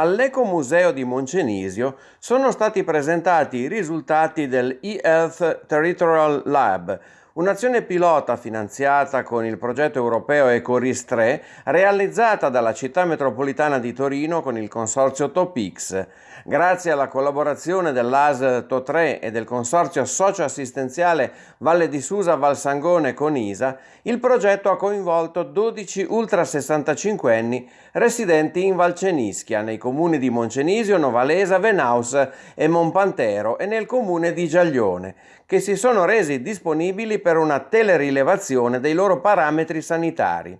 All'Ecomuseo di Moncenisio sono stati presentati i risultati del eHealth Territorial Lab, un'azione pilota finanziata con il progetto europeo Ecoris 3 realizzata dalla città metropolitana di Torino con il consorzio Topix. Grazie alla collaborazione dell'AS TO3 e del consorzio socio-assistenziale Valle di Susa Valsangone con ISA, il progetto ha coinvolto 12 ultra 65 anni residenti in Valcenischia, nei comuni di Moncenisio, Novalesa, Venaus e Monpantero e nel comune di Giaglione, che si sono resi disponibili per una telerilevazione dei loro parametri sanitari.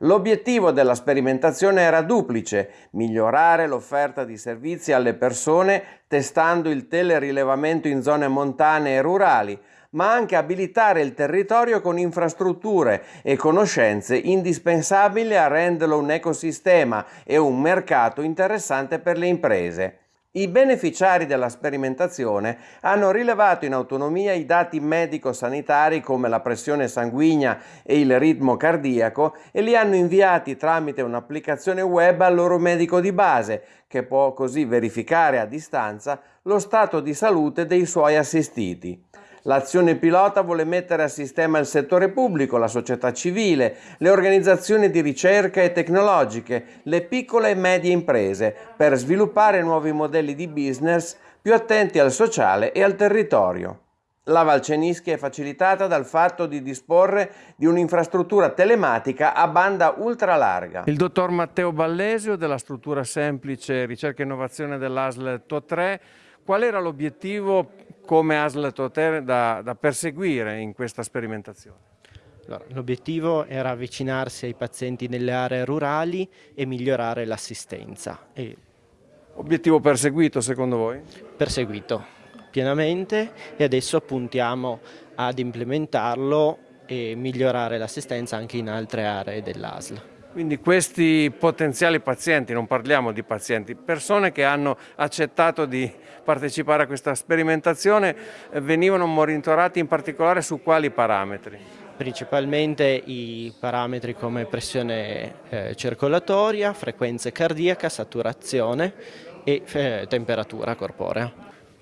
L'obiettivo della sperimentazione era duplice, migliorare l'offerta di servizi alle persone testando il telerilevamento in zone montane e rurali, ma anche abilitare il territorio con infrastrutture e conoscenze indispensabili a renderlo un ecosistema e un mercato interessante per le imprese. I beneficiari della sperimentazione hanno rilevato in autonomia i dati medico-sanitari come la pressione sanguigna e il ritmo cardiaco e li hanno inviati tramite un'applicazione web al loro medico di base, che può così verificare a distanza lo stato di salute dei suoi assistiti. L'azione pilota vuole mettere a sistema il settore pubblico, la società civile, le organizzazioni di ricerca e tecnologiche, le piccole e medie imprese, per sviluppare nuovi modelli di business più attenti al sociale e al territorio. La Valcenischi è facilitata dal fatto di disporre di un'infrastruttura telematica a banda ultralarga. Il dottor Matteo Ballesio della struttura semplice ricerca e innovazione dell'ASL TO3, qual era l'obiettivo come ASL Toter da, da perseguire in questa sperimentazione? L'obiettivo era avvicinarsi ai pazienti nelle aree rurali e migliorare l'assistenza. E... Obiettivo perseguito secondo voi? Perseguito pienamente e adesso puntiamo ad implementarlo e migliorare l'assistenza anche in altre aree dell'ASL. Quindi questi potenziali pazienti, non parliamo di pazienti, persone che hanno accettato di partecipare a questa sperimentazione eh, venivano monitorati in particolare su quali parametri? Principalmente i parametri come pressione eh, circolatoria, frequenza cardiaca, saturazione e eh, temperatura corporea.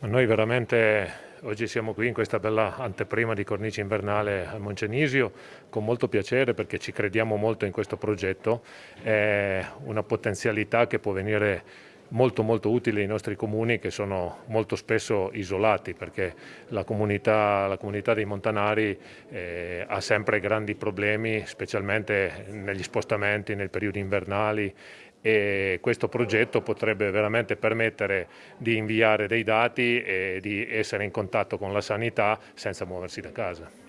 Noi veramente Oggi siamo qui in questa bella anteprima di cornice invernale a Moncenisio con molto piacere perché ci crediamo molto in questo progetto, è una potenzialità che può venire molto molto utile ai nostri comuni che sono molto spesso isolati perché la comunità, la comunità dei montanari eh, ha sempre grandi problemi specialmente negli spostamenti nei periodi invernali e questo progetto potrebbe veramente permettere di inviare dei dati e di essere in contatto con la sanità senza muoversi da casa.